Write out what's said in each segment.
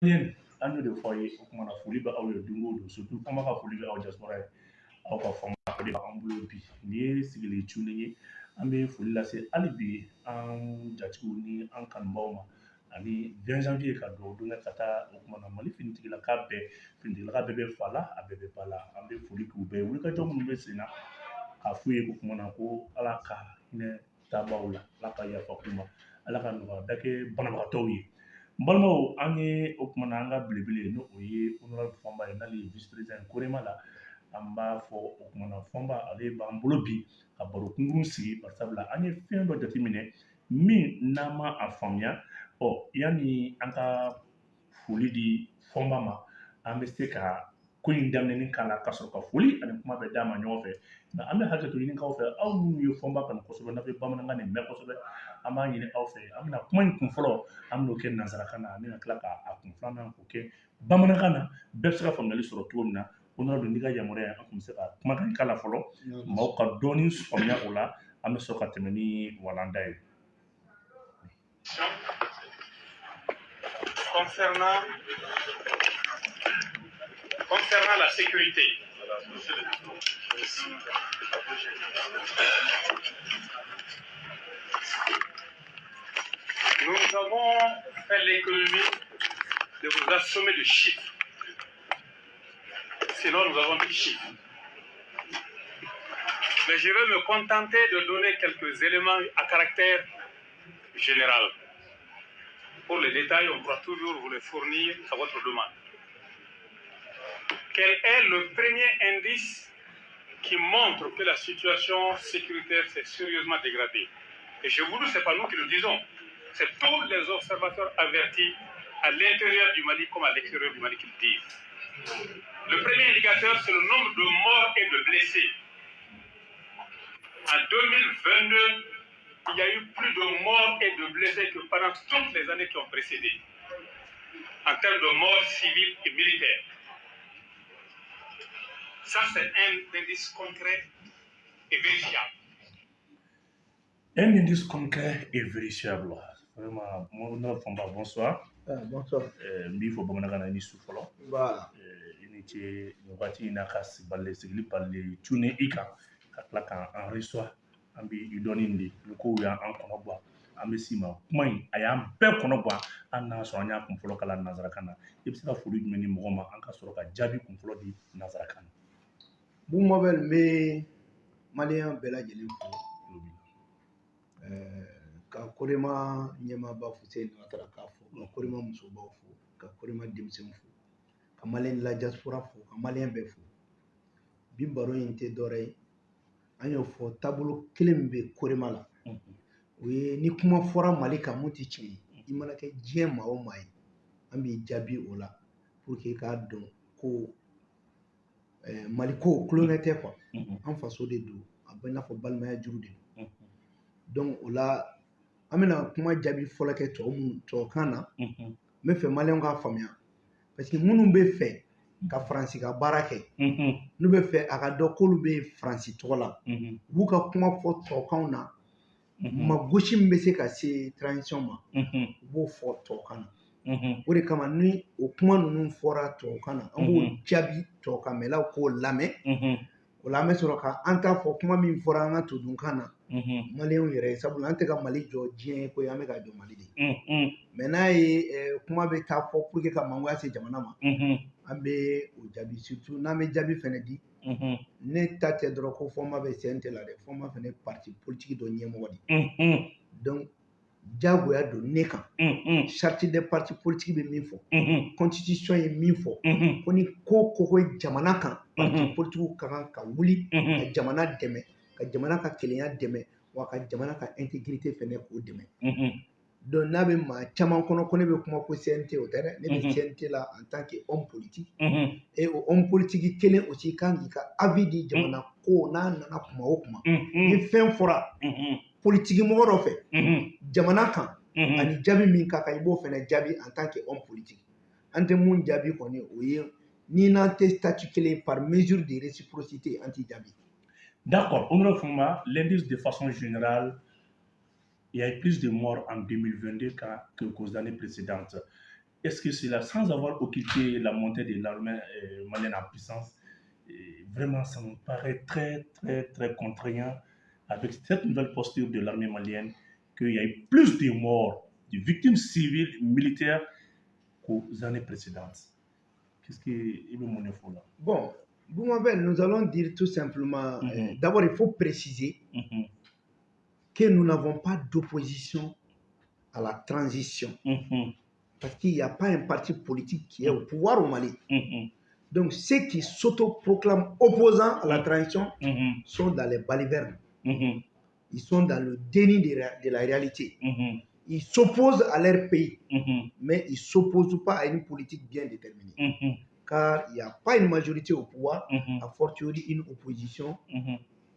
An de fɔ aw ye o kumana foli bɛ aw ye don o don surtout kɔma ka foli bɛ aw diaspora ye aw ka fanga o de b'an bolo bi. Nin ye sigili cunnen ye an bɛ foli lase hali bi an jatigiw ni an ma ani 20 janvier ka dugawu don ka taa o kumana mali finitigilaka bɛɛ finitigilaka bɛɛ bɛ fa la a bɛɛ bɛ ba la an bɛ foli k'u bɛɛ ye wulikajɔ minnu bɛ sen na k'a f'u ye o ko ala ka hinɛ la ka ala ka kɛ ye n balimaw an ye o kumana an ka belebele n'o o ye honorable fɔnba ye n'ale ye vice président ye korema la an b'a fɔ o kumana fɔnba ale b'an bolo bi ka baro kunkurun sigi barisabula an ye fɛn dɔ jateminɛ min n'an ma a faamuya ɔ yanni an ka foli di fɔnba ma an bɛ se ka ko in daminɛni k'a la ka sɔrɔ ka foli ani kuma bɛ d'a ma ɲɔgɔn fɛ nka an bɛ hakɛ to ɲini k'aw fɛ aw minnu ye fɔnba kanu kosɛbɛ n'a bɛ bamanankan nin mɛn kosɛbɛ an b'a ɲini aw fɛ an bɛna kuma in kun fɔlɔ an bɛn'o kɛ nanzarakan na an bɛna tila k'a kun filanan k'o kɛ bamanankan na bɛɛ bɛ se ka faamuyali sɔrɔ cogo min na ko n'o don n'i ka yamaruya an tun bɛ se ka kumakan k'a la fɔlɔ maaw ka dɔɔnin faamuya o la an bɛ sɔrɔ ka tɛmɛ ni walanda ye concernant, concernant la sécurité. Nous avons fait l'économie de vous assommer de chiffres. Sinon, nous avons des chiffres. Mais je vais me contenter de donner quelques éléments à caractère général. Pour les détails, on pourra toujours vous les fournir à votre demande. Quel est le premier indice qui montre que la situation sécuritaire s'est sérieusement dégradée Et je vous dis, ce n'est pas nous qui le disons, c'est tous les observateurs avertis à l'intérieur du Mali comme à l'extérieur du Mali qui le disent. Le premier indicateur, c'est le nombre de morts et de blessés. En 2022, il y a eu plus de morts et de blessés que pendant toutes les années qui ont précédé, en termes de morts civiles et militaires. Ça, c'est un indice concret et vérifiable. Un indice concret et vérifiable. Vraiment, mon bonsoir. Ah, bonsoir. Euh, na ni Voilà. I ni ce nin wagati in na ka si- bale sigili bale cunne i kan ka tila k'an enregistre an bɛ i dɔɔni de ni kow y'an kɔnɔ bɔ an bɛ s'i ma kuma in a y'an bɛɛ kɔnɔ bɔ an n'a sɔrɔ an y'a kun fɔlɔ kala nanzarakan na i bɛ se ka foli jumɛn di mɔgɔ ma an ka sɔrɔ ka jaabi kun fɔlɔ di nanzarakan na Bon mobile bɛ maliyɛn bɛɛ lajɛlen fo ka korema ɲɛmaaba Fuseni Watara k'a fo. Ka korema musobaw fo. Ka korema denmisɛnw fo. Ka maliyɛn la diaspora fo. Ka maliyɛn bɛɛ fo. Bi baro in tɛ dɔwɛrɛ ye an y'o fɔ taabolo kelen min bɛ korema la. O ye ni kuma fɔra mali kan mun tɛ tiɲɛ ye o maa ye an b'i pour que i k'a ɛɛ mali ko kulonkɛ tɛ kuwa Mhm. an faso de don a bɛ i n'a fɔ balimaya juru de don Mhm. donc o la an bɛna kuma jaabi fɔlɔ kɛ tɔw minnu tubabukan na Mhm. n bɛ fɛ maliyɛnw k'a faamuya parce que minnu bɛ fɛ ka faransi ka baara kɛ Mhm. n'u bɛ fɛ a ka dɔn k'olu bɛ faransi tɔgɔ la Mhm. u b'u ka kuma fɔ tubabukanw na Mhm. ma gosi min bɛ se ka se transition ma Mhm. u b'o fɔ tubabukan na Mhm. O de kama ni o kuma ninnu fɔra tubabukan na an b'o Mhm. jaabi tubabukanmɛlaw k'o lamɛn. Mhm. o la an bɛ sɔrɔ ka an ta fɔ kuma min fɔra an ka todunkan na. Maliyɛnw yɛrɛ ye sabula an tɛ ka mali jɔ diɲɛ ko ye an bɛ ka jɔ mali de. Ye mɛ n'a ye kuma bɛ taa fɔ pour que ka mangoya se jamana ma. An bɛ o jaabi surtout n'an bɛ jaabi fɛnɛ di. Ne ta tɛ dɔrɔn ko fɔnba bɛ CNT la dɛ fɔnba fɛnɛ ye parti politique dɔ ɲɛmɔgɔ de ye donc diyagoya don ne kan. Sariti de parti politigi politique bɛ min fɔ. Constitution ye min fɔ. Ko ni ko ko ko jamana kan parti Mhm. ka kan ka wuli ka jamana dɛmɛ ka jamana ka kelenya dɛmɛ wa ka jamana ka intégrité fɛnɛ k'o dɛmɛ. Don donc n'a bɛ maa caman kɔnɔ ko ne bɛ kuma ko CNT o tɛ dɛ. Ne bɛ. CNT la en tant que homme politique. Et o homme politique kelen aussi kan k'i ka avis di jamana ko n'a nana kuma o kuma. Ni fɛn fɔra Politique mɔgɔ dɔ fɛ. Jamana kan ani jaabi min ka kan i b'o fɛnɛ jaabi en tant que homme politique. An tɛ mun jaabi kɔni o ye ni n'an tɛ statut kelen ye par mesure de réciprocité an t'i jaabi D'accord, Honorable l'indice de façon générale, il y a eu plus de morts en 2022 qu'à- que- qu'aux années précédentes. est-ce que cela, sans avoir occulté la montée de l'armée euh, malienne en puissance, euh, vraiment, ça me paraît très, très, très contraignant avec cette nouvelle posture de l'armée malienne qu'il y ait plus de morts, de victimes civiles, militaires qu'aux années précédentes. Qu'est-ce qu'il info là? Bon, Boumabel, nous allons dire tout simplement, Mhm. euh, d'abord il faut préciser Mhm, que nous n'avons pas d'opposition à la transition. mhm, Parce qu'il n'y a pas un parti politique qui est au pouvoir au Mali. Donc ceux qui s'autoproclament opposants à la transition sont dans les balivernes. Mhm, Ils sont dans le déni de, la réalité. mhm, Ils s'opposent à leur pays, mhm, mais ils ne s'opposent pas à une politique bien déterminée. Car il n'y a pas une majorité au pouvoir, a fortiori une opposition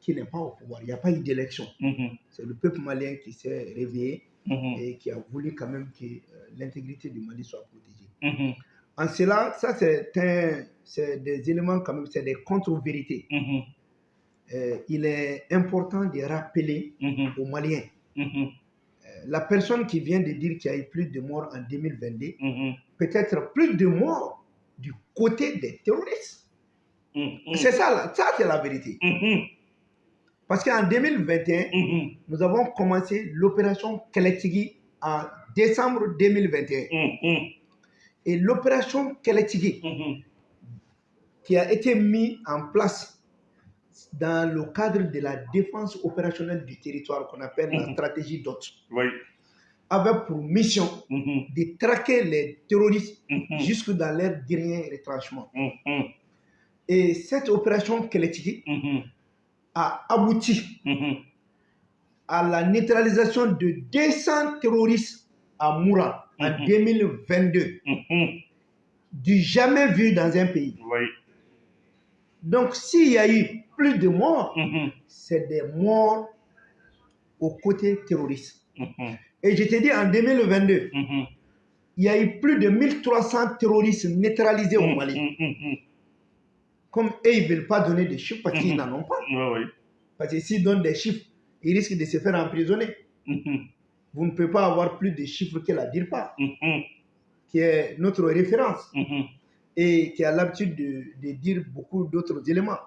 qui n'est pas au pouvoir. Il n'y a pas eu d'élection. C'est le peuple malien qui s'est réveillé et qui a voulu quand même que euh, l'intégrité du Mali soit protégée. En cela, ça c'est des éléments quand même, c'est des contre-vérités. Euh, il est important de rappeler mhm, aux Maliens, mhm, euh, la personne qui vient de dire qu'il y a eu plus de morts en 2022, mhm, peut-être plus de morts du côté des terroristes. C'est ça, ça c'est la vérité. Parce qu'en 2021, mhm, nous avons commencé l'opération Keletigui en décembre 2021. mhm, Et l'opération Keletigui, qui a été mise en place dans le cadre de la défense opérationnelle du territoire qu'on appelle la Mhm. stratégie DOT, Oui. avait pour mission Mhm, de traquer les terroristes mhm, jusque dans leur dernier retranchement. Et cette opération Keletigui mhm, a abouti à la neutralisation de 200 terroristes à Moura en Mhm. 2022, mhm, du jamais vu dans un pays. Oui. Donc, s'il y a eu plus de morts, Mhm, c'est des morts aux côtés terroristes. mhm, Et je te dis, en 2022, mhm, il y a eu plus de 1300 terroristes neutralisés au Mali. Comme eux, ils ne veulent pas donner des chiffres parce qu'ils n'en ont pas. Oui, oui. Parce que s'ils donnent des chiffres, ils risquent de se faire emprisonner. Vous ne pouvez pas avoir plus de chiffres que la DIRPA, qui est notre référence et qui a l'habitude de, de dire beaucoup d'autres éléments.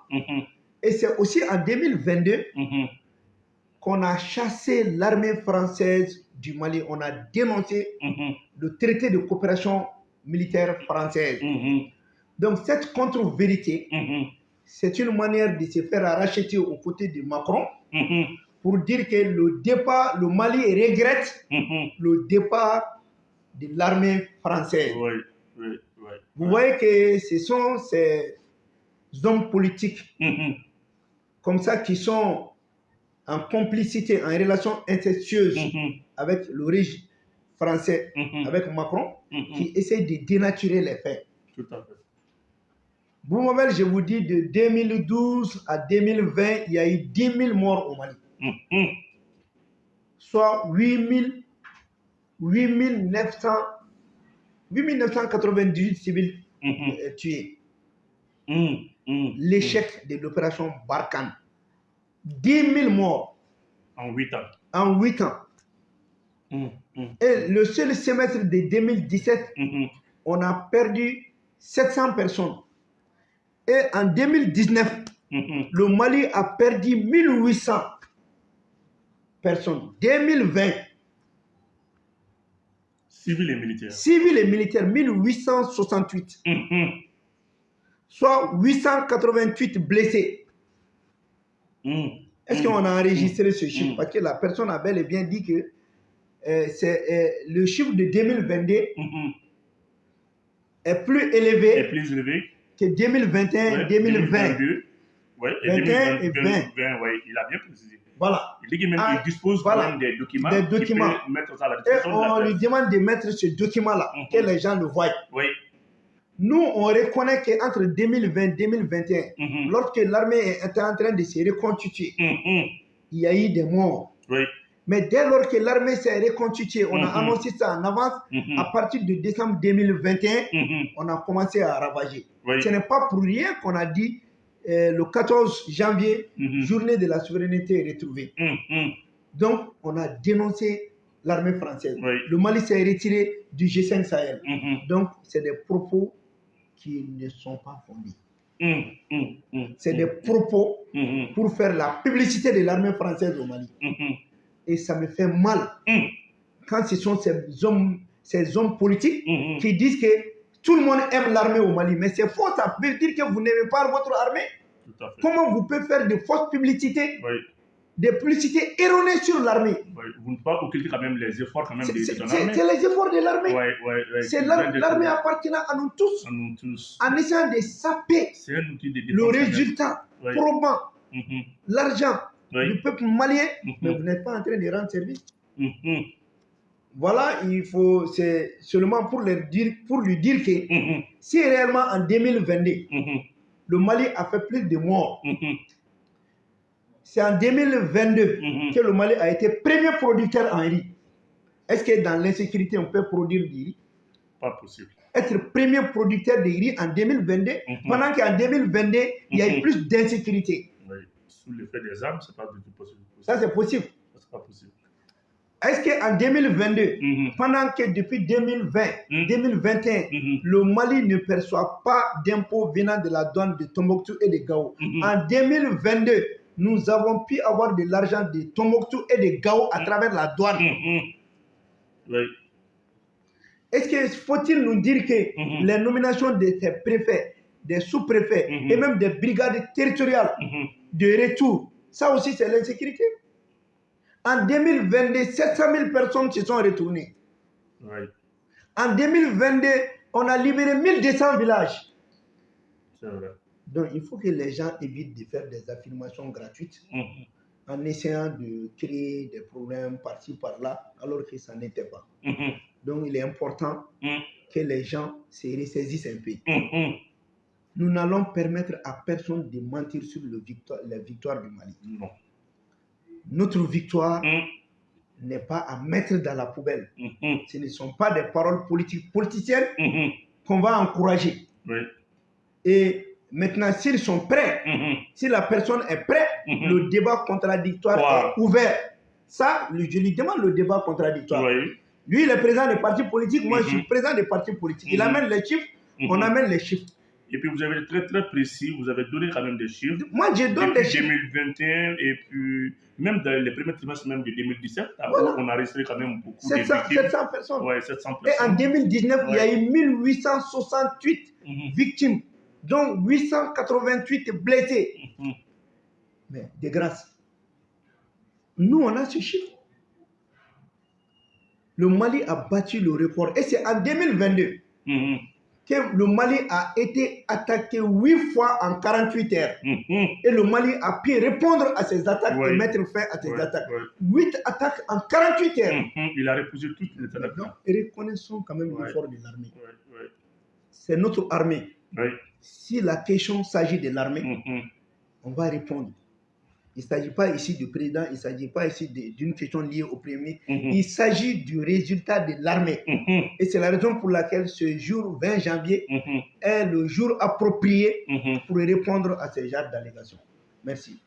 Et c'est aussi en 2022 mhm, qu'on a chassé l'armée française du Mali. On a dénoncé mhm, le traité de coopération militaire française. mhm, Donc cette contre-vérité, c'est une manière de se faire racheter aux côtés de Macron pour dire que le départ, le Mali regrette le départ de l'armée française. Oui, oui, oui. Vous voyez que ce sont ces hommes politiques comme ça qui sont en complicité, en relation incestueuse mhm, avec le régime français, mhm, avec Macron, mhm. qui essayent de dénaturer les faits. Tout à fait. Boumabel, je vous dis, de 2012 à 2020, il y a eu 10 000 morts au Mali, soit 8 000, 8 900, 8 998 civils euh, tués. Mhm. L'échec de l'opération Barkhane. 10 000 morts En 8 ans. en 8 ans. Mhm, Et le seul semestre de 2017, mhm, on a perdu 700 personnes. Et en 2019, mhm. le Mali a perdu 1800 personnes. 2020, Civils et militaires. civils et militaires, 1868, Mhm, soit 888 blessés. mhm. Est-ce qu'on a enregistré ce chiffre? Mm. Parce que la personne a bel et bien dit que euh, c'est, euh, le chiffre de 2022 Mhm. est plus Est élevé plus élevé. que 2021 Ouais, 2020. 2022. Ouais, et 21 et 2020, ouais, il a bien précisé. Voilà. Il dit qu'il Ah, dispose quand voilà. même des documents. Des qui peut documents. mettre ça à la Et disposition de la on lui demande de mettre ce document-là, Mhm. que les gens le voient. Oui. Nous, on reconnaît qu'entre 2020 et 2021, Mhm, lorsque l'armée était en train de se reconstituer, mhm. il y a eu des morts. Oui. Mais dès lors que l'armée s'est reconstituée, on a Mhm. annoncé ça en avance, à partir de décembre 2021, mhm. on a commencé à ravager. Oui. Ce n'est pas pour rien qu'on a dit euh, le 14 janvier, journée de la souveraineté retrouvée. Donc, on a dénoncé l'armée française. Oui. Le Mali s'est retiré du G5 Sahel. Donc, c'est des propos qui ne sont pas fondés. Mhm. Mhm. Mhm. C'est des propos pour faire la publicité de l'armée française au Mali. Et ça me fait mal quand ce sont ces hommes, ces hommes politiques qui disent que tout le monde aime l'armée au Mali. Mais c'est faux, ça veut dire que vous n'aimez pas votre armée. Comment vous pouvez faire de fausses publicités, Oui. Des publicités erronées sur l'armée. Vous ne pouvez pas occulter quand même les efforts quand même de, de c'est- les efforts de l'armée. Ouais, ouais. C'est l'armée appartenant à nous tous à nous tous. en essayant de saper C'est un outil de défense. le résultat probant, Mhm. l'argent du peuple malien, Mhm. mais vous n'êtes pas en train de rendre service. Mhm. Voilà, il faut, c'est seulement pour, leur dire, pour lui dire que si réellement en 2022, Mhm. le Mali a fait plus de morts. C'est en 2022 Mhm. que le Mali a été premier producteur en riz. Est-ce que dans l'insécurité, on peut produire du riz? Pas possible. Être premier producteur de riz en 2022, Mhm. pendant qu'en 2022, il y a eu Mhm. plus d'insécurité. Oui. Sous l'effet des armes, c'est pas du tout possible. Ça, c'est possible. c'est pas possible. Est-ce qu'en 2022, Mhm. pendant que depuis 2020, Mhm. 2021, Mhm. le Mali ne perçoit pas d'impôts venant de la douane de Tombouctou et de Gao. En 2022, nous avons pu avoir de l'argent de Tombouctou et de Gao à travers la douane. Mhm. Oui. Est-ce que faut-il nous dire que les nominations de ces préfets, des sous-préfets et même des brigades territoriales de retour, ça aussi c'est l'insécurité? En 2022, 700 000 personnes se sont retournées. Oui. En 2022, on a libéré 1200 villages. C'est vrai. Donc il faut que les gens évitent de faire des affirmations gratuites Mhm. en essayant de créer des problèmes par-ci par-là, alors que ça n'était pas. Mhm. Donc il est important Mhm. que les gens se ressaisissent un peu. Nous n'allons permettre à personne de mentir sur le victoire, la victoire du Mali. Non. Notre victoire n'est pas à mettre dans la poubelle. Ce ne sont pas des paroles politiques politiciennes qu'on va encourager. Oui. Et maintenant, s'ils sont prêts, Mhm. si la personne est prête, Mhm. le débat contradictoire Wow. est ouvert. Ça, je lui demande le débat contradictoire. Oui. Lui, il est président des partis politiques, moi, je suis Mhm. président des partis politiques. Il amène les chiffres, on amène les chiffres. Et puis vous avez été très très précis, vous avez donné quand même des chiffres. Moi, je donne Depuis des chiffres. 2021 et puis même dans les premiers trimestres même de 2017, Voilà. on a enregistré quand même beaucoup 700, de victimes. 700 personnes. Ouais, 700 Et en personnes. 2019, il y a eu 1868 Mhm. victimes, dont 888 blessés. Mais de grâce, nous, on a ce chiffre. Le Mali a battu le record. Et c'est en 2022 Mhm. que le Mali a été attaqué 8 fois en 48 heures. Et le Mali a pu répondre à ces attaques et mettre fin à ces attaques. ouais. 8 attaques en 48 heures. Mhm. Il a repoussé toutes les attaques. Donc, reconnaissons quand même l'effort de l'armée. C'est notre armée. Oui. Si la question s'agit de l'armée, Mhm. on va répondre. Il ne s'agit pas ici du président, il ne s'agit pas ici d'une question liée au premier. Mhm. Il s'agit du résultat de l'armée. Et c'est la raison pour laquelle ce jour 20 janvier est le jour approprié pour répondre à ce genre d'allégations. Merci.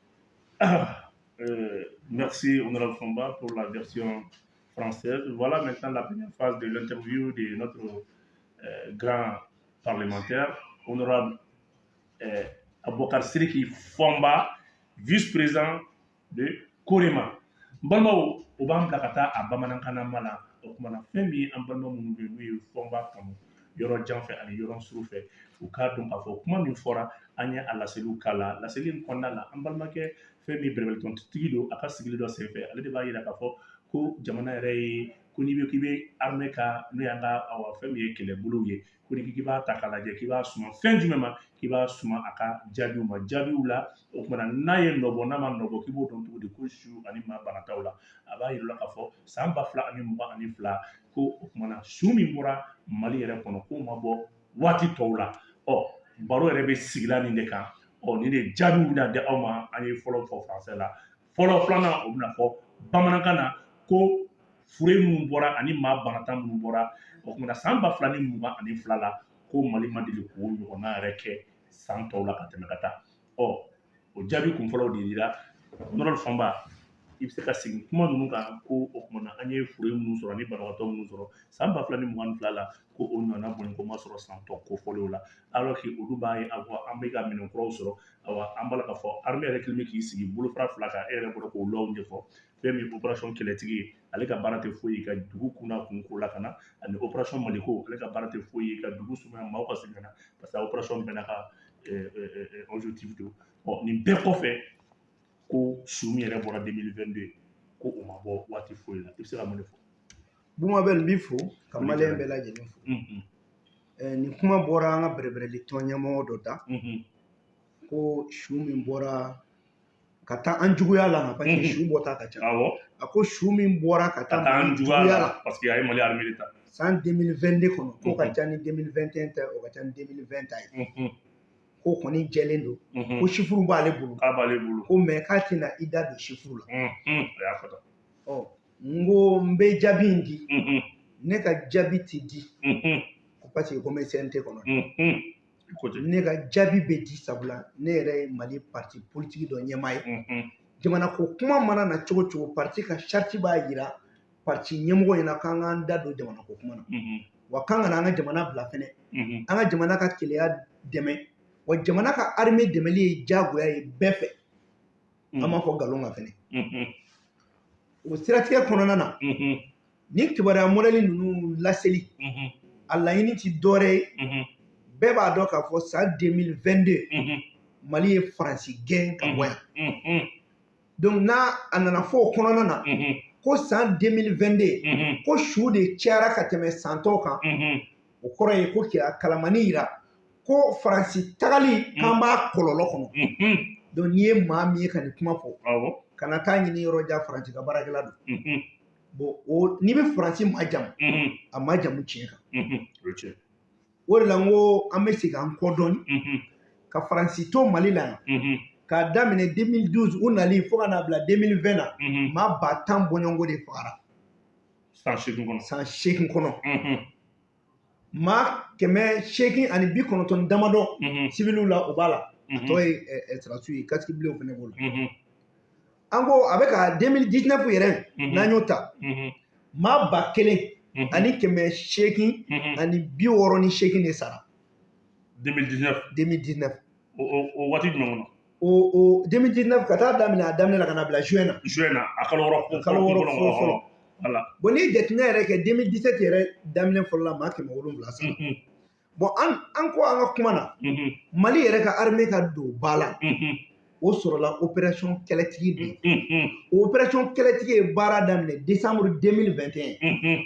Ah, euh, merci, Honorable Fomba, pour la version française. Voilà maintenant la première phase de l'interview de notre euh, grand parlementaire, Honorable euh, Abokar Siriki Fomba, vice-président de Korema. N balimaw o b'an bila ka taa a bamanankanama la o kumana fɛn min an balima minnu bɛ yen n'u ye fɔnba kanu yɔrɔ jan fɛ ani yɔrɔ suru fɛ u k'a dɔn k'a fɔ kuma min fɔra an ye a laseliw k'a la laseli de ko n'i bɛ k'i bɛ armée ka n'o y'an ka fɛn min ye kɛlɛbolow ye. Ko ni k'i b'a ta k'a lajɛ k'i b'a suma fɛn jumɛn ma k'i b'a suma a ka jaabiw ma. Jaabiw la o kumana n'a ye nɔbɔ n'a ma nɔbɔ k'i b'o dɔn cogo di ko su ani maa banataw la. A b'a yir'u la k'a fɔ san ba fila ani mugan ani fila ko o kumana su min bɔra mali yɛrɛ kɔnɔ k'o ma bɔ waati tɔw la. Ɔ baro yɛrɛ bɛ sigila nin de kan. Ɔ nin de jaabiw bɛna di aw ma an ye fɔlɔ fɔ faransɛ la. Fɔlɔ filanan o bɛna fɔ bamanankan na ko fure minnu bɔra ani maa banata minnu bɔra o kumana san ba fila ni mugan ani fila la ko mali ma deli k'o ɲɔgɔnna yɛrɛ kɛ san tɔw la ka tɛmɛ ka taa. Ɔ o jaabi kun fɔlɔw de dira nɔrɔl fanba i bɛ se ka segin kuma ninnu kan ko o kumana an ye furu minnu sɔrɔ ani banabagatɔ minnu sɔrɔ san ba fila ni mugan ni fila la ko o nana bɔn ko ma sɔrɔ san tɔ kofɔlenw la. Alors que olu b'a ye a fɔ an bɛ ka minɛn kuraw sɔrɔ awa an b'a la k'a fɔ armée yɛrɛ kɛlen bɛ k'i sigi bolofara fila kan e yɛrɛ bɔra k'o lɔw ɲɛfɔ. Fɛn min ye opération kɛlɛtigi ye ale ka baara tɛ foyi ye ka dugu kunna kun ko la ka na. Ani opération maliko ale ka baara tɛ foyi ye ka dugu sumaya maaw ka segin ka na. Parce que opération bɛɛ n'a ka objectif don ɔ nin bɛɛ kɔfɛ ko su min yɛrɛ bɔra 2022 ko o ma bɔ waati foyi la. I bɛ se ka mun de fɔ? Buma bɛ n b'i fo ka Foli maliyɛn diyara bɛɛ lajɛlen fo. Mhm, Eh, nin kuma bɔra an ka bɛrɛbɛrɛli tɔn ɲɛmɔgɔ dɔ da. Mhm, ko su min bɔra ka taa an juguya la parce que Mhm. su bɔta ka ca. Awɔ a ko su min bɔra ka ka taa Mali juguya la. parce que a ye mali armée de ta san 2022 kɔnɔ k'o ka ca ni 2021 ta o ka ca ni 2020 ta ye k'o kɔni jɛlen don mhm. ko sifuru b'ale bolo. K'a b'ale bolo. Ko mɛ k'a tɛna i da don sifuru la. Mhm, a y'a fɔ tan. Ɔ n ko n bɛ jaabi in di. Mhm, ne ka jaabi tɛ di. Parce que ko n bɛ CNT kɔnɔ. Ne ka jaabi bɛ di sabula ne yɛrɛ ye mali parti politique dɔ ɲɛmaa ye jamana ko kuma mana na cogo cogo parti ka sharti b'a jira parti ɲɛmɔgɔ ɲɛna k'an k'an da don jamana ko kuma na. Wa k'an kana an ka jamana bila fɛnɛ. An ka jamana ka keleya dɛmɛ. Wa jamana ka arime dɛmɛli ye diyagoya ye bɛɛ fɛ. An b'a fɔ nkalon kan fɛnɛ. O siratigɛ kɔnɔna na ni kibaruya mɔdɛli ninnu laseli a laɲini ti dɔwɛrɛ ye. Bɛɛ b'a dɔn k'a fɔ san 2022 mhm, mali ye faransi gɛn ka bɔ yan donc n'a a nana fɔ o kɔnɔna na ko san 2022 mhm, ko su de cayara ka tɛmɛ san tɔw kan. O kɔrɔ ye ko kira kalamani yira ko faransi tagali k'an b'a kɔlɔlɔ kɔnɔ. Donc n'i ye maa min ye ka nin kuma fɔ kana taa ɲini yɔrɔ jan faransi ka baarakɛla don. Bon o n'i bɛ faransi majamu a majamu tiɲɛ kan. O de la n ko an bɛ segin an kɔ dɔɔni. Ka faransi to mali la yan k'a daminɛ 2012 u nali fo ka n'a bila 2020 na. Mhm. maa ba tan bɔɲɔgɔnko de fagara. San seegin kɔnɔ. San seegin kɔnɔ. Mhm, maa kɛmɛ seegin ani bi kɔnɔntɔn damadɔ mhm, siviliw la o b'a la. Mhm, tɔ ye ɛ, ɛ, sarasiw ye kasiki bilenw fana b'o la. Mhm, an ko a bɛ ka 2019 yɛrɛ Mhm. n'an y'o ta. Mhm, maa ba kelen mhm, ani kɛmɛ seegin mhm. ani bi wɔɔrɔ ni seegin de sara. 2019 2019 o o- o waati jumɛn kɔnɔ o o 2019 ka taa daminɛ a daminɛ la ka na bila juin na juin na a kalo wɔɔrɔ Kalo wɔɔrɔ fɔlɔ- fɔlɔ- voilà. Bon n'i ye jateminɛ yɛrɛ kɛ 2017 yɛrɛ daminɛ fɔlɔ la maa kɛmɛ wolonwula sara bon an an ko an ka kuma na mali yɛrɛ ka armée ka don ba la o sɔrɔla opération kɛlɛtigi de ye o opération kɛlɛtigi ye baara daminɛ décembre 2021 mhm,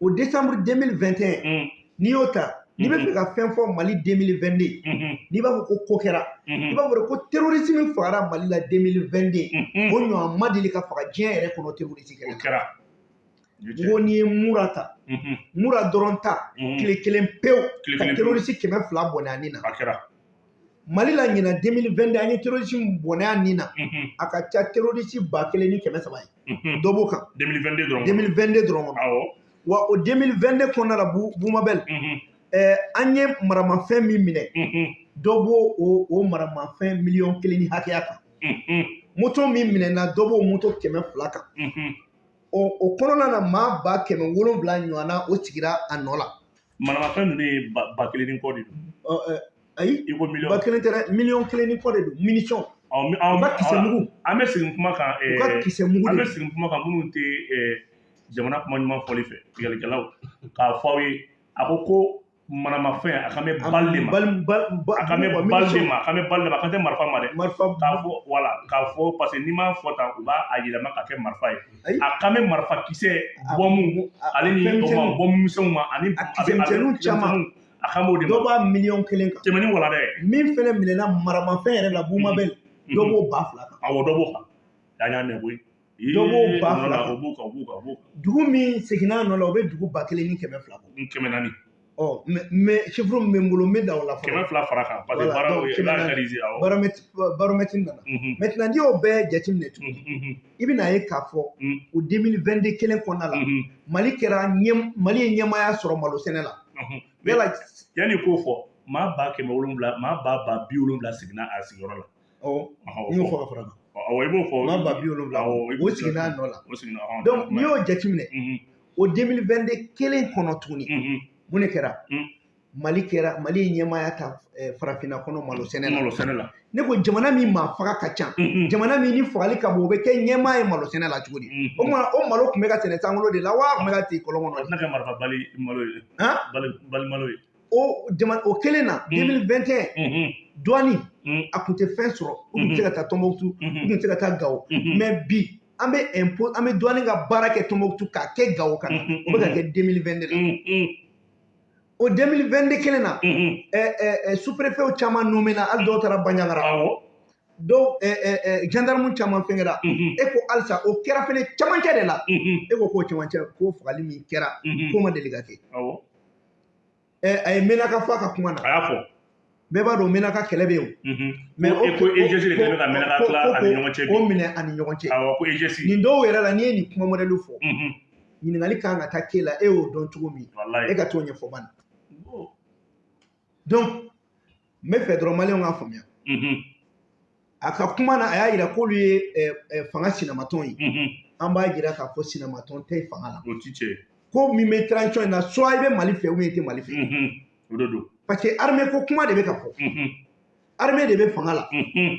o décembre 2021 mhm, n'i y'o ta n'i bɛ fɛ ka fɛn fɔ mali 2022 mhm, n'i b'a fɔ ko ko kɛra i mhm, b'a fɔ de ko terrorisme fagara mali la 2022 mhm. o ɲɔgɔn ma deli ka faga diɲɛ yɛrɛ kɔnɔ terroriste o kɛlɛ kan kɛra. O ye n tiɲɛ. ko n'i ye mura ta Mhm, mura dɔrɔn ta mhm. tile kelen pewu Tile ka kelen pewu. terroriste kɛmɛ fila bɔnɛ a nin na. A kɛra. Mali la ɲina 2022 an ye terroriste min bɔnɛ a nin na. Mhm, a ka ca terroriste ba kelen ni kɛmɛ saba ye. Mhm. dɔ b'o kan. 2022 dɔrɔn. 2022 dɔrɔn. Kɔnɔ awɔ. Wa o 2022 kɔnɔna la Bu- bumabɛl Mhm, ɛɛ an ye maramafɛn min minɛ. Dɔ b'o o o maramafɛn miliyɔn kelen ni hakɛya kan. Moto min minɛna dɔ b'o moto kɛmɛ fila kan. O kɔnɔna na maa ba kɛmɛ wolonwula ɲɔgɔnna o sigira a nɔ la. Manamafɛn ninnu ye ba ba kelen ni kɔ de don. Ayi i ko ba miliyɔn kelen tɛ dɛ miliyɔn kelen ni kɔ de don minisɔn u ka kisɛ mugu. an bɛ segin kuma kan u ka ɛɛ, kisɛ mugu an de bɛ don. segin kuma kan minnu tɛ ɛɛ, jamana kuma ɲuman fɔli fɛ tigɛlikɛlaw k'a fɔ aw ye. A ko ko manamafɛn a kan bɛ bali de ma. Bal- bal- ba- a kan bɛ wa bali de minisɔn. ma a kan bɛ bali de ma a kan tɛ marifa ma dɛ. Marifa k'a fɔ wala k'a fɔ parce que n'i m'a fɔ tan u b'a a yɛlɛma ka kɛ marifa ye. Ayi. a kan bɛ marifa kisɛ A- bɔmu a- ale ni fɛn o ma misɛnninw. bɔmu misɛnw ma ani A bɛ- kisɛmisɛnninw kisɛ caman. misɛnninw, a kan b'o de dɔ ma b'a miliyɔn kelen kan. Tɛmɛni wala dɛ. Min fɛnɛ minɛna maramafɛn yɛrɛ la bumabɛl dɔ b'o ba fila kan. Awɔ dɔ b'o kan. Y'an y'a mɛn koyi. Dɔ b'o ba Ee, fila nɔ la, kan. o b'o kan o b'o kan o b'o kan. Dugu min seginna a nɔ la o bɛ dugu ba kelen ni kɛmɛ fila bɔ. N kɛmɛ naani ɔ mɛ chiffre min bɛ n bolo n bɛ da o la kɛmɛ fɔlɔ fila fara kan parce que baara kɛmɛ b'a naani. réaliser awɔ. baromètre baromètre nana. Maintenant n'i y'o bɛɛ jateminɛ tugun mhm, i bɛna ye k'a fɔ o 2022 kelen kɔnɔna la mali kɛra ɲɛ mali ye ɲɛmaya sɔrɔ malo sɛnɛ la. Yala yanni k'o fɔ maa ba kɛmɛ wolonwula maa ba ba bi wolonwula seginna a sigiyɔrɔ la. Ɔ n y'o fɔ. ka fara kan. Awɔ i b'o fɔ. Ma ba bi wolonwula o seginna a nɔ la. O donc n'i y'o jateminɛ o 2022 kelen kɔnɔ tuguni. Mun de kɛra? Mm. mali kɛra mali ye ɲɛmaaya ta eh, farafinna kɔnɔ malo sɛnɛ malo la sɛnɛ la. Ne ko jamana min maa faga ka ca. Mhm, jamana min ni fagali ka bon o bɛ kɛ ɲɛmaa ye malo sɛnɛ la cogo di? Mhm. o tuma o malo tun bɛ ka sɛnɛ sankolo de la wa a tun bɛ ka ten kɔlɔn a kɔnɔ tɛna kɛ marifa bali malo ye. Han bali bali malo ye. O jamana o kelen na Mm. 2021 Mhm, douane mhm, a tun tɛ fɛn sɔrɔ. U tun tɛ se ka taa tɔnbɔkutu u mhm, tun tɛ se ka taa gawo mhm. mais bi an bɛ impôt an bɛ douane ka baara kɛ tɔnbɔkutu k'a kɛ gawo ka na. Mhm, o bɛ ka kɛ 2022 la. Mhm, mhm, o 2022 kelen na? Mhm. ɛ ɛ ɛ sous-préfet caman nommé na hali dɔw taara banɲagara awɔ dɔw gendarme caman fɛngɛra Mhm, e ko halisa o kɛra fɛnɛ camancɛ de la. E ko k'o camancɛ k'o fagali min kɛra k'o ma deli ka kɛ a ye menaka fɔ a ka kuma na. Bɛɛ b'a dɔn menaka kɛlɛ bɛ yen. O- de kɛlen bɛ bi. o minɛ ani ɲɔgɔn cɛ. Ko nin dɔw yɛrɛ la n'i ye nin kuma mɔdɛliw fɔ ɲiningali ɲininkali kan ka taa k'e la e y'o dɔn cogo min. E ka t'o ɲɛfɔ bani. Donc n bɛ fɛ dɔrɔn maliyɛnw k'a faamuya Mhm, a ka kuma na a y'a yira k'olu ye ɛ, ɛ, fanga sinamatɔn ye mhm. an b'a yira k'a fɔ sinamatɔn tɛ fanga la o ti cɛ ko min bɛ transition in na soit i bɛ mali fɛ ou bien i tɛ mali fɛ Mhm, o de don parce que armée ko kuma de bɛ ka fɔ Mhm, armée de bɛ fanga la mhm,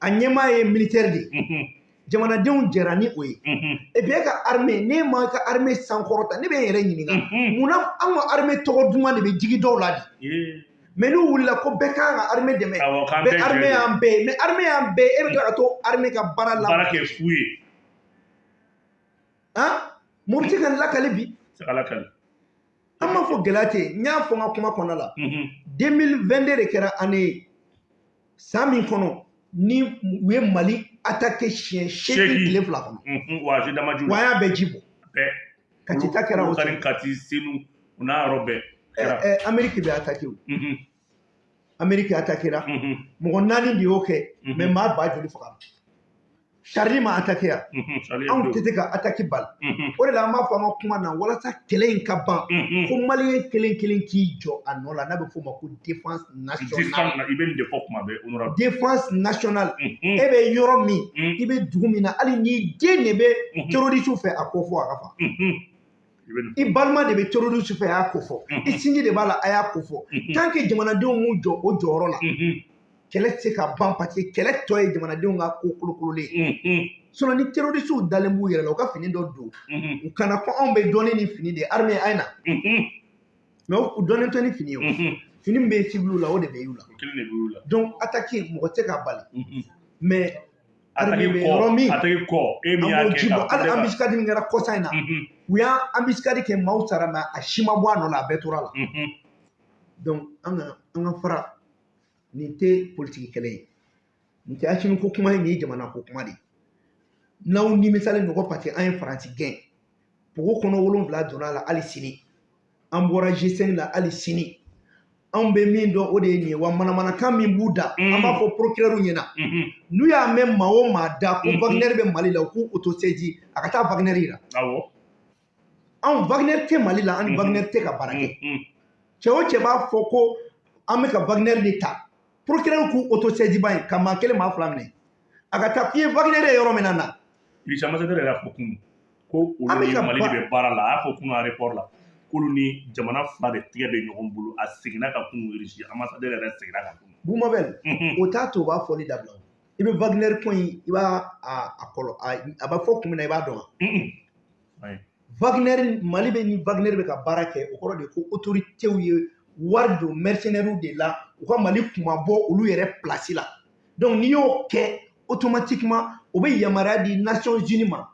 a ɲɛmaa ye militaire de ye mhm, jamanadenw jɛra ni o ye mhm, et puis e ka armée n'e ma ka armée sankɔrɔta ne bɛ n yɛrɛ ɲininka mhm. munna an ka armée tɔgɔ duman de bɛ jigi dɔw la de Mais n'u wulila ko bɛɛ kan ka armée dɛmɛ. Bɛɛ armée y'an bɛɛ ye. Mais armée y'an bɛɛ e bɛ tila ka to armée ka baara la. Baara kɛ fu ye. Han se ka lakali bi. Lakali. An m'a fɔ gɛlɛya tɛ yen. N y'a fɔ n ka kuma kɔnɔ la. Mhm, 2022 de kɛra année ye. San min kɔnɔ ni u ye mali attaqué siɲɛ seegin tile fila kɔnɔ. Wa an y'a bɛɛ ji bɔ. Kati ta kɛra o kati senu o n'a yɔrɔ bɛɛ amérique bɛ attaqué o Mhm, amérique attaqué ra mhm, mɔgɔ naani de y'o kɛ Mhm. mais maa ba joli faga? Charlie ma mhm. Charlie anw tɛ se ka attaqué bali. Mhm, o de la an b'a fɔ an ka kuma na walasa kɛlɛ in ka ban. Ko maliyɛn kelen kelen k'i jɔ a nɔ la n'a bɛ f'o ma ko défense nationale. I bɛ nin de fɔ kuma bɛɛ honorable. Défense nationale. E bɛ yɔrɔ min i bɛ dugu min na hali n'i den de bɛ terroriste fɛ a ko fɔ a ka fa. I bɛ nin i balima de bɛ terroriste fɛ a y'a ko fɔ. Mhm. i sinji de b'a la a y'a ko fɔ. Mhm. tant que jamanadenw m'u jɔ o jɔyɔrɔ la Mhm, kɛlɛ tɛ se ka ban parce que kɛlɛ tɔ ye jamanadenw ka ko kolokololen ye. Mhm, sinon ni terroriste dalen b'u yɛrɛ la u ka fini dɔ don. Mhm, u kana ko anw bɛ dɔnni ni fini de ye. Armée a ye na? Mhm, mais u dɔnnen tɛ ni fini ye o. Mhm. fini min bɛ civiliw la o de bɛ y'u la. O kelen de b'u la. Donc attaque mɔgɔ tɛ se ka bali. Mhm. mais armée ataki bɛ yɔrɔ min. kɔ ataki kɔ e an min y'a b'o kɛ ji bɔ. Ka hali ambiscade min kɛra kɔsa in na. Mhm, u y'an ambiscade kɛ maaw sara mais a si ma bɔ a nɔ la a bɛɛ tora la. Donc an ka an ka fara nin tɛ politiki kɛlɛ ye. Nin tɛ asimi ko kuma ye nin ye jamana ko kuma de ye. N'aw nimisalen don ko parce que an ye faransi gɛn. Pogo kɔnɔ wolonwula donna a la hali sini. An bɔra g5 la hali sini. Anw bɛ min dɔn o de ye nin ye. Wa manamanakan min b'u da an b'a fɔ procureur ɲɛna. N'u y'a mɛn maa o maa da ko wagner bɛ mali la u k'u autosaisi a ka taa wagner yira. Awɔ anw wagner tɛ mali la an ni Mhm. wagner tɛ ka baara kɛ. Mhm, cɛ o cɛ b'a fɔ ko an bɛ ka wagner de ta. Procureur k'u autosaisi ba in ka maa kelen maa fila minɛ. A ka taa k'i ye wagner ye yɔrɔ min na na. Ilisa Ambassadeur yɛrɛ y'a fɔ kunun. Ko olu ni Mali de bɛ baara la a y'a fɔ kunun aéroport la. K'olu ni jamana fila de tigɛ bɛ ɲɔgɔn bolo a seginna ka kunun Irisi Ambassadeur yɛrɛ seginna ka kunun. bumabɛl Mhm, o t'a to o b'a fɔli dabila. I bɛ wagner ko in i b'a a kɔlɔ a bɛ fɔ kun min na i b'a dɔn wa. Wagner mali bɛ ni wagner bɛ ka baara kɛ o kɔrɔ de ko autorités ye wari don mercenaires de la u ka mali kuma bɔ olu yɛrɛ place la. Donc n'i y'o kɛ automatiquement o bɛ yamaruya di nations unies ma.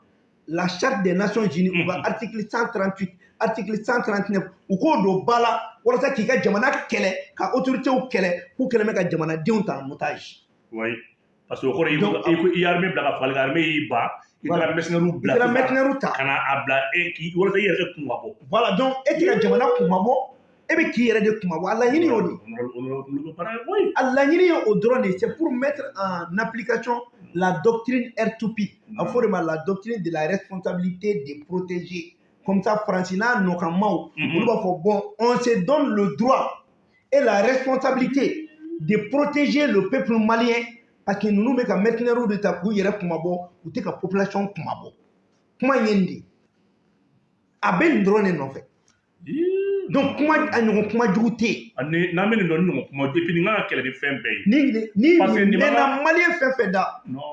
La charte des nations unies u ka article 138 article 139 u k'o don ba la walasa k'i ka jamana kɛlɛ ka autorités kɛlɛ k'u kɛlɛ bɛ ka jamanadenw ta en otage. Ouais. Parce que o kɔrɔ ye Donc, ko i ko i ye armée bila ka fagali kɛ armée y'i ban i Voilà. taara mercenaires i bila kɛra sisan mercenaires ta ka na a bila e k'i walasa i yɛrɛ ka kun ka bɔ. voilà donc e tɛ ka jamana kuma bɔ e bɛ k'i yɛrɛ de kuma bɔ a laɲini y'o de ye. A laɲini ye o dɔrɔn de ye c'est pour mettre en application la doctrine R2P a fɔ de ma la doctrine de la responsabilité des protégés comme ça faransi n'a nɔkanmaw Mhm. olu b'a fɔ bon on se donne le droit et la responsabilité de protéger le peuple malien parce que ninnu bɛ ka mercenaires de ta k'u yɛrɛ kumabɔ u tɛ ka population kumabɔ kuma in ye nin de ye a bɛ nin dɔrɔn de nɔfɛ donc kuma a ɲɔgɔn kuma jugu tɛ yen n'an bɛ nin dɔn ni ɲɔgɔn kuma et puis nin kan ka kɛlɛ ni fɛn bɛɛ ye ni ni Parce que nin b'a- mɛnna maliyɛn fɛn fɛn da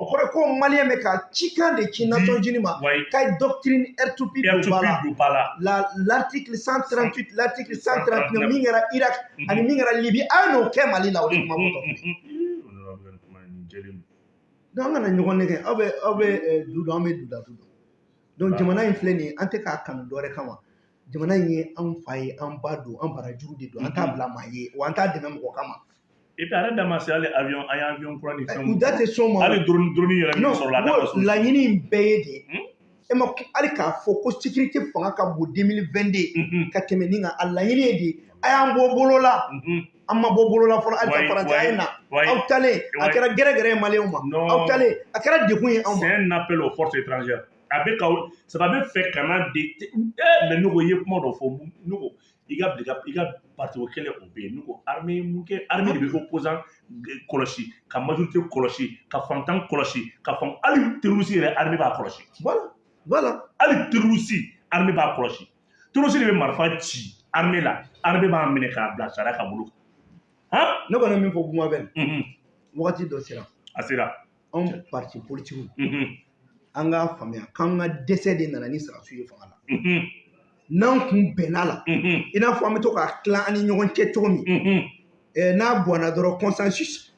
o kɔrɔ ye ko maliyɛn bɛ ka cikan de ci unies ma ka doctrine R2P don ba la R2P don ba la la l'article 138 l'article 139 139. min kɛra Irak ani min kɛra Libye a ye n'o kɛ Mali la o de kuma Mhm, fɔtɔ jɛlen don. an kana ɲɔgɔn nɛgɛ. Aw bɛ aw bɛ du dɔn an bɛ du da du dɔn. Donc jamana in filɛ nin ye an tɛ k'a kanu dɔwɛrɛ kama. Jamana in ye an fa ye an ba don an barajuru de don an t'a Mhm. bila maa ye wa an t'a dɛmɛ mɔgɔ kama. Et puis a yɛrɛ da ma se hali avion an ye avion kura ni fɛnw u da tɛ s'o ma. Hali drone drone yɛrɛ min non sɔrɔla a da ka so laɲini in bɛɛ ye de Hmm? e ma hali k'a fɔ ko sécurité fanga ka bon 2022 Mhm, ka tɛmɛ nin kan a laɲini ye de a y'an bɔ bolo la. Mhm. An ma bɔ bolo la fɔlɔ Wayi, ka faransi a ye na. aw talen a Wayi. kɛra gɛrɛgɛrɛ ye maliyɛnw ma aw talen a kɛra degun ye anw c'est un appel aux forces étrangères. A bɛ ka c'est a bɛ fɛ ka na de eh mais ne ko i ye kuma dɔ fɔ ne ko i ka i ka parti o kɛlɛ o bɛ yen ne ko armée mun kɛ armée de bɛ opposant kɔlɔsi ka majorité kɔlɔsi ka fantan kɔlɔsi ka fan hali terroriste yɛrɛ armée b'a kɔlɔsi voilà voilà. Hali terroriste armée b'a kɔlɔsi terroriste de bɛ marifa ci armée la armée b'a minɛ k'a bila sariya ka bolo kan ne kɔni min fɔ bumabɛn Mhm, wagati dɔ sera. A sera. Anw parti politique Mhm, an k'a faamuya k'an ka dɛsɛ de nana ni sarasiw ye fanga la. Mhm, n'an kun bɛnna la. I n'a fɔ an bɛ to k'a tila an ni ɲɔgɔn cɛ cogo min. N'a bɔnna dɔrɔn consensus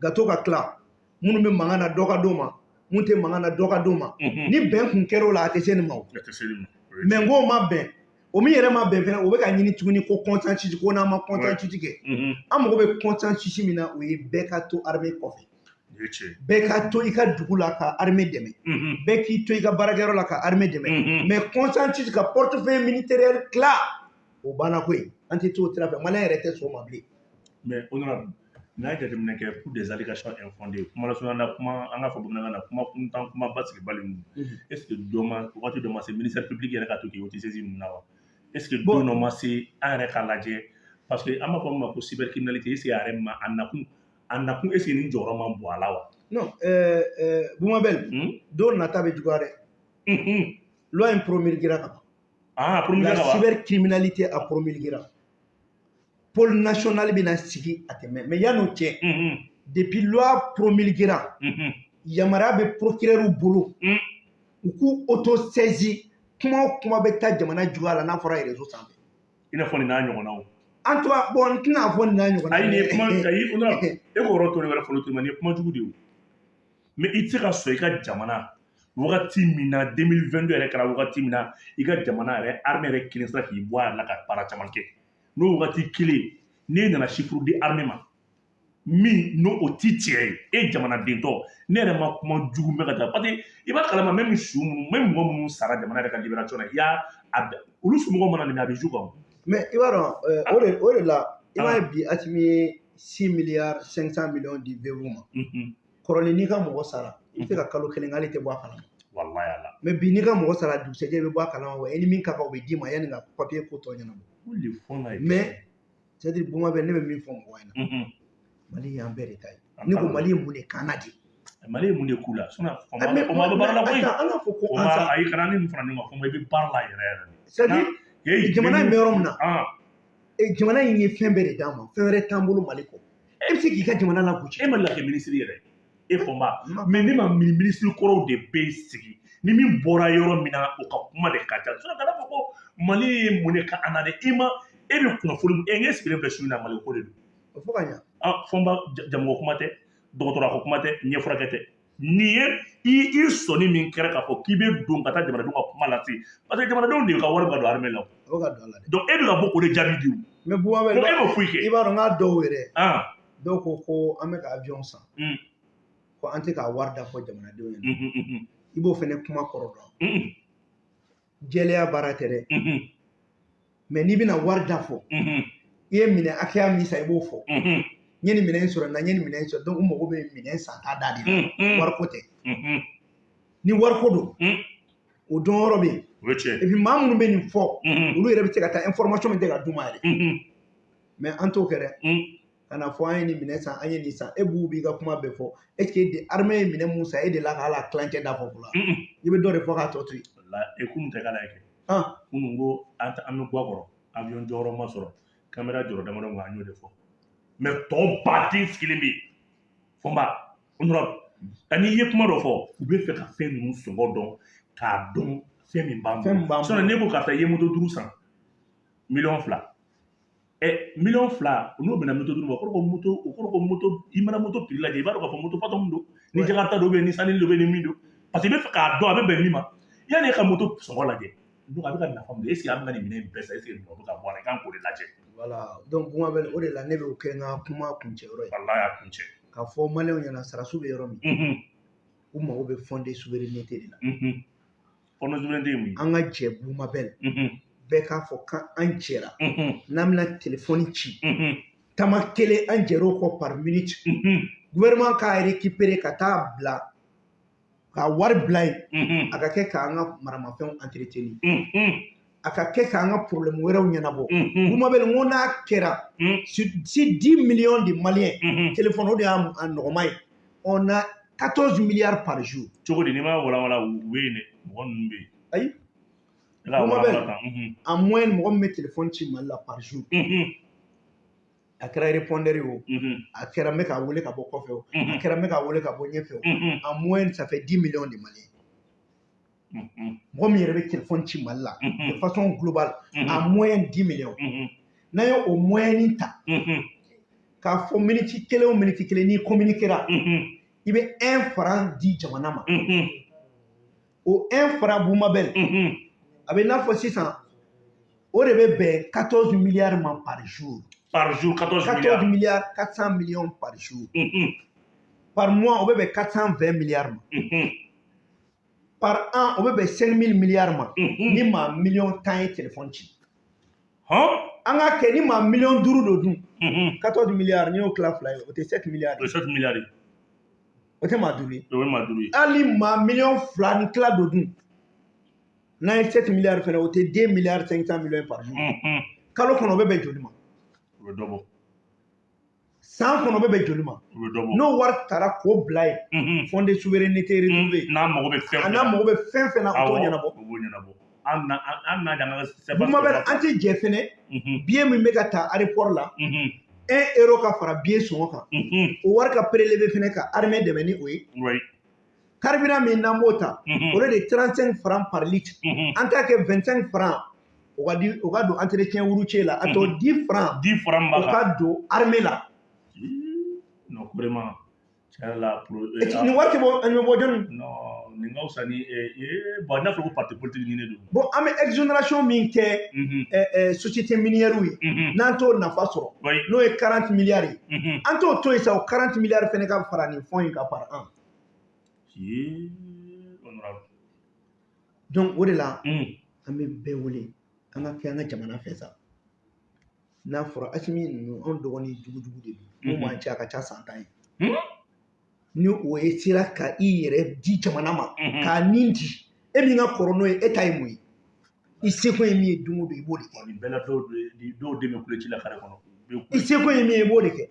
ka to ka tila. Minnu bɛ mankan na dɔ ka d'o ma. Mun tɛ mankan na dɔ ka d'o ma. Mhm. ni bɛn kun kɛra o la a tɛ se nin ma o. Ma. O mɛ n k'o ma bɛn o min yɛrɛ ma bɛn fɛnɛ o bɛ ka ɲini tuguni ko consensus ko n'an ma consensus kɛ. Mhm, an mago bɛ consensus min na o ye bɛɛ ka to armée kɔfɛ. Nin ye tiɲɛ ye. bɛɛ ka to i ka dugu la ka armée dɛmɛ. Mhm, bɛɛ k'i to i ka baarakɛyɔrɔ la ka armée dɛmɛ. Mhm. mɛ consensus ka portefeuille ministériel tila o banna ko ye an tɛ to o sira fɛ. Maliyɛn yɛrɛ tɛ sɔn o ma bilen. Mais honorable n'a ye jateminɛ kɛ pour des allégations infondées. Kuma lasurunya na kuma an k'a fɔ bamanankan na kuma kuntan kuma basigi bali ninnu. Mhm. est ce que dɔ ma wagati dɔ ma se ministère public yɛrɛ ka to k'i autosaisir ninnu na wa est ce que don dɔ ma se an yɛrɛ k'a lajɛ parce que an b'a fɔ min ma ko cybercriminalité est ce que a yɛrɛ ma a nakun a nakun est ce que nin jɔyɔrɔ ma bon a la wa? Non ɛɛ ɛɛ bumabɛl Hmm? don nata bɛ juguya dɛ. Loi in promulguera ka ban. Ah promulgué la la wa cybercriminalité a promulguera. Pôle national bɛna sigi a tɛ. Mɛn mɛ yan'o cɛ depuis loi promulguera yamaruya bɛ procureur bolo. Mm. u k'u autosaisir kuma o kuma bɛ taa jamana juguya la n'a fɔra réseau sanfɛ. I n'a fɔ nin n'a ɲɔgɔnnaw. An tora bon n tɛna fɔ nin n'a ɲɔgɔn ayi nin ye kuma ayi honorable e ko yɔrɔ to ne wɛrɛ fɔlɔ tuguni nin ye kuma jugu de ye o. Mais i tɛ se ka sɔn i ka jamana wagati min na 2022 yɛrɛ kɛra wagati min na i ka jamana yɛrɛ armée yɛrɛ kelen sera k'i bɔ a yɛrɛ la ka baara caman kɛ. N'o wagati kelen n'e nana chiffre di armée ma min n'o o ti tiɲɛ ye. E jamanaden tɔ. Ne yɛrɛ ma kuma jugu mɛn ka taa. Parce que i b'a kalama même su minnu même mɔgɔ minnu sara jamana yɛrɛ ka libération na i y'a a olu somɔgɔw mana nin a bɛ ju kan. Mais i b'a dɔn ɛɛ, o de o de la i b'a Ah. ye bi Asimi ye 6 milliards 500 millions di VV ma. Kɔrɔlen n'i ka mɔgɔ sara i bɛ se ka kalo kelen k'ale tɛ bɔ a kalama. Wallahi ala. Mais bi n'i ka mɔgɔ sara dugusɛjɛ i bɛ bɔ a kalama wa i ni min ka kan o bɛ d'i ma yanni ka papier ko tɔ ɲɛnabɔ. O de fɔ la ye mais c'est à dire boma bɛ ne bɛ min fɔ mɔgɔ ɲɛna. Mali y'an bɛɛ de ta ye ne ko mali ye mun de kan na di mali ye mun de k'u la mais- o ma bɛ baara la koyi an ka fɔ ko an sa ayi kana ni nin fara ɲɔgɔn kan fɔ i bɛ baara la yɛrɛ yɛrɛ de c'est à dire jamana in bɛ yɔrɔ min na eh, jamana in ye fɛn bɛɛ de d'an ma fɛn wɛrɛ t'an bolo mali kɔ e bɛ se k'i ka jamana lagosi e ma lakɛ minisiri yɛrɛ e fɔ ba ne ma mini minisiri kɔrɔw de bɛ sigi ni min bɔra yɔrɔ min na o ka kuma de ka ca sinɔn kana fɔ ko mali ye mun de ka an na dɛ i ma e bɛ kunnafoni e sigilen filɛ su in na mali ko de don o fɔ ka ɲa ah fɔ n ba ja- jamɔgɔ kuma tɛ dɔgɔtɔrɔ ko kuma tɛ ɲɛfurakɛ tɛ nin ye i i sɔnni min kɛra k'a fɔ k'i bɛ don ka taa jamanadenw ka kuma lase. Parce que jamanadenw de ka wari bɛ ka don armée la. O. o ka don a la dɛ donc e bɛ ka bɔ o de jaabi di o mais buma bɛ donc e m'o foyi i kɛ. b'a dɔn n k'a dɔw yɛrɛ. Ah. Dɔw ko ko an bɛ ka avion san. Mm. ko an tɛ ka wari da fɔ jamanadenw ɲɛna. Mhm, mhm, i b'o fɛnɛ kuma kɔrɔ dɔn mhm, jɛlɛya baara tɛ dɛ. Mhm, mais n'i bɛna wari da fɔ mhm, i ye minɛ hakɛya min san i b'o fɔ. Mhm, n ye nin minɛn in sɔrɔ na n ye nin minɛn in sɔrɔ donc u mago bɛ minɛn san ta da de la. Wariko tɛ. Ni wariko don o dɔn yɔrɔ bɛ yen. O ye tiɲɛ. Et puis maa minnu bɛ nin fɔ olu yɛrɛ bɛ se ka taa information min tɛ ka d'u ma yɛrɛ. Mais an t'o kɛ dɛ. Ka na fɔ an ye nin minɛ san an ye nin san. E b'u b'i ka kuma bɛɛ fɔ. Est ce que de armée ye minɛ mun san e de la ka hal'a tilancɛ da fɔ fɔlɔ? I bɛ dɔ de fɔ k'a tɔ to yen. La e tɛ k'ala kɛ? Han kunun ko an bɛ bɔ a kɔrɔ. Avion jɔyɔrɔ ma sɔrɔ. Kamera jɔyɔrɔ damadɔ ma an y'o de fɔ mɛ tɔ baden sigilen bɛ yen fɔ n ba honorable. Ani i ye kuma dɔ fɔ u bɛ fɛ ka fɛn ninnu sɔngɔ dɔn k'a dɔn fɛn min b'an b'an sinɔn ne ko karisa i ye moto duuru san miliyɔn fila ɛ miliyɔn fila n'o bɛna moto duuru ma o kɔrɔ ko moto o kɔrɔ ko moto i mana moto piri lajɛ i b'a dɔn k'a fɔ moto patɔn min don ni Ouais. jakarta don ni sanni don ni min don parce que i bɛ fɛ k'a dɔn a bɛ bɛn min ma yanni e ka moto sɔngɔ lajɛ donc a bɛ ka nafa de est ce que an bɛ ka nin minɛn in bɛɛ san est ce que nin bɛ ka bɔ a la i kan k'o de lajɛ voilà. Donc kuma bɛ o de la ne bɛ o kɛ n ka kuma kuncɛyɔrɔ ye walahi a kun k'a fɔ maliyɛnw ɲɛna sarasu bɛ yɔrɔ min u mago bɛ fɔnde souveraineté de la unhun kɔnɔ souveraineté ye mun ye an ka jɛ bumabɛl unhun bɛɛ k'a fɔ k'an jɛra n'an bɛna telefɔni ci tama kelen an jɛr'o kɔ par minute. Unhun gouvernement k'a récupérer ka taa bila ka wari bila yen a ka kɛ k'an ka maramafɛnw entretenir a ka kɛ k'an ka problème wɛrɛw ɲɛnabɔ. Unhun. Bumabɛl n ko n'a kɛra si si 10 millions de maliyɛn téléphone o de y'a nɔgɔma ye. On a 14 milliards par jour. Cogo di? N'i ma walawala u bɛ yen dɛ. Mɔgɔ ninnu bɛ yen. Ayi. Tan en moyenne mɔgɔ min bɛ téléphone ci mali la par jour a kɛra répondeur o. A kɛra n bɛ k'a wele ka bɔ kɔfɛ o. A unhun kɛra n bɛ k'a wele ka bɔ ɲɛfɛ o. En moyenne ça fait 10 millions de maliens. Mɔgɔ min yɛrɛ bɛ téléphone ci mali la de façon globale en moyenne 10 millions. N'an ye o moyenne ta k'a fɔ miniti kelen o miniti kelen n'i communiquera i bɛ 1 franc di jamana ma. O 1 franc bumabɛl a bɛ n'a fɔ sisan o de bɛ bɛn 14 milliards ma par jour par jour 14 14 milliards. milliards 400 millions par jour. Unhun par mois o bɛ bɛn 420 milliards ma. Unhun par an o bɛ bɛn 5000 milliards ma. Unhun ni miliyɔn tan ye téléphone hɔn an ka kɛ ni maa miliyɔn duuru do dun unhun 14 milliards n'i y'o tila fila ye o tɛ 7 milliards. O ye 7 milliards. Ye o tɛ maa duuru ye o ye maa duuru ye hali maa miliyɔn fila ni tila do dun n'an ye 7 milliards fɛnɛ o tɛ 2 milliards 500 millions par jour. Unhun kalo kɔnɔ o bɛ bɛn joli ma. o bɛ dɔ bɔ san kɔnɔ bɛ bɛn joli ma? Bɛ n'o wari taara k'o bila yen unhun. fond de souveraineté retrouvé n'a mago bɛ fɛn fɛn n'a bɛ o t'o ɲɛnabɔ. o b'o ɲɛnabɔ. An tɛ jɛ fɛnɛ. Billet min bɛ ka ta aéroport la 1 euro ka fara billet sɔngɔ kan. O wari ka prélevé fɛnɛ ka armée dɛmɛ ni o ye. Carburant min n'an b'o ta o de de 35 francs par litre an t'a kɛ 25 francs o ka di o ka don entretien routier la a tɔ 10 francs. 10 francs o b'a kan ka don armée la non vraiment. Tiɲɛ yɛrɛ la pro nin wari tɛ bɔ nin bɛ bɔ jɔnni non nin ka fisa ni ee bon n'a fɔra ko parti politique ɲini don bon an bɛ exonération min kɛ ɛ ɛ société minière ye unhun n'an t'o nafa sɔrɔ n'o ye 40 milliards ye. Unhun an t'o to yen sa o 40 milliards fɛnɛ ka fara nin fond in kan par an. Donc o de la un an bɛ bɛɛ wele an ka kɛ an ka jamana fɛ sa. N'a fɔra asimi ninnu anw dɔgɔnin jugujugu de don. N'u man ca a ka ca san tan ye. Hmm? ni o ye sera ka i yɛrɛ di jamana ma k'a nin di. E min ka kɔrɔ n'o ye e ta ye mun ye? I seko ye min ye don o don i b'o de kɛ. Nin bɛɛ la dɔw den bɛ kulo ci la kare kɔnɔ. I seko ye min ye i b'o de kɛ.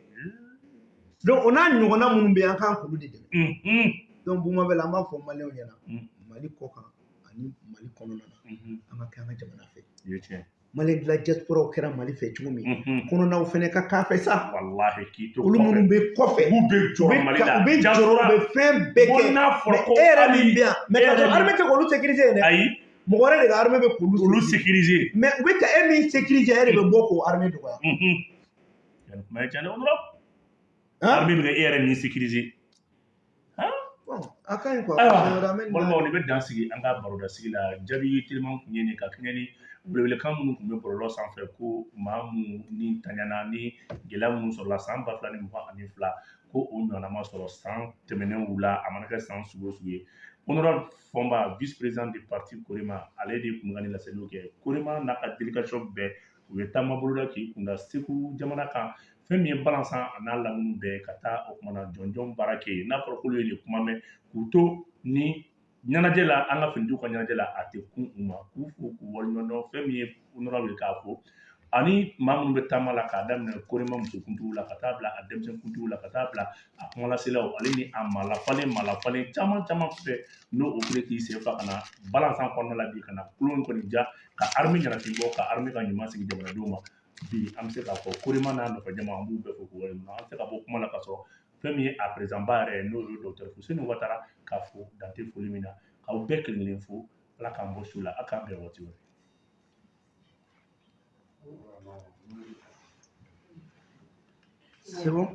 Donc o n'a ɲɔgɔnna minnu bɛ yen an k'an k'olu de dɛmɛ. Donc la an b'a fɔ maliyɛnw ɲɛna. Mali kɔ kan ani mali kɔnɔna na an ka kɛ an ka jamana fɛ i ye tiɲɛ maliyɛn dilan diasporaw kɛra mali fɛ cogo min kɔnɔnaw fɛnɛ ka k'a fɛ sa olu minnu bɛ kɔfɛ u bɛ mali jɔrɔ u bɛ fɛn bɛɛ kɛ e yɛrɛ min bɛ yan e ka yɛrɛ sɔrɔ armée tɛ k'olu sécuriser dɛ ayi mɔgɔ wɛrɛ de ka armée bɛ k'olu olu sécuriser. mais u bɛ ka e min sécuriser e de bɛ bɔ k'o armée dɔgɔya armée bɛ ka e yɛrɛ min sécuriser a ka ɲi armée nin bɛ dan sigi an ka baroda sigi la. Jaabi teliman tun ye nin ka kɛɲɛ ni welewelekan minnu tun bɛ bɔlɔlɔ sanfɛ ko maa minnu ni taɲana ni gɛlɛya minnu sɔrɔla san ba fila ni mugan ani fila ko o ɲɔgɔnna ma sɔrɔ san tɛmɛnenw la a mana kɛ san sugu o sugu ye. Honorable fɔnba vice président du parti korema ale de tun ka nin laseliw kɛ. Korema n'a ka délégation bɛɛ u ye taama boloda k'i kunda segu jamana kan fɛn min ye balansan a n'a lamini bɛɛ ka taa o kumana jɔnjɔn baara kɛ yen. N'a fɔra k'olu ye nin kuma mɛn k'u to ni ɲɛnajɛ la an ka finitigiw ka ɲɛnajɛ la a tɛ kun u ma. K'u fo k'u waleɲumandɔn fɛn min ye honorable k'a fɔ ani maa minnu bɛ taama la k'a daminɛ korema musokuntigiw la ka taa bila a denmisɛnkuntigiw la ka taa bila a kumalaselaw ale ni a malafalen malafalen caman caman fɛ n'o o kile k'i sen fa ka na balansan kɔnɔna la bi ka na kulon kɔni ja ka armi ɲanafin bɔ ka armi ka ɲuman sigi jamanadenw ma bi an bɛ se k'a fɔ koreman n'a nɔfɛ jama an b'u bɛɛ fɔ k'u waleɲuman an bɛ se ka bɔ kuma la ka sɔrɔ fɛn min ye a perezanba yɛrɛ ye n'o ye dɔgɔtɔrɔ Fuseni Watara ka fo dante foli min na k'aw bɛɛ kelen kelen fo ala k'an bɔ su la a k'an bɛn waati wɛrɛ. C'est bon?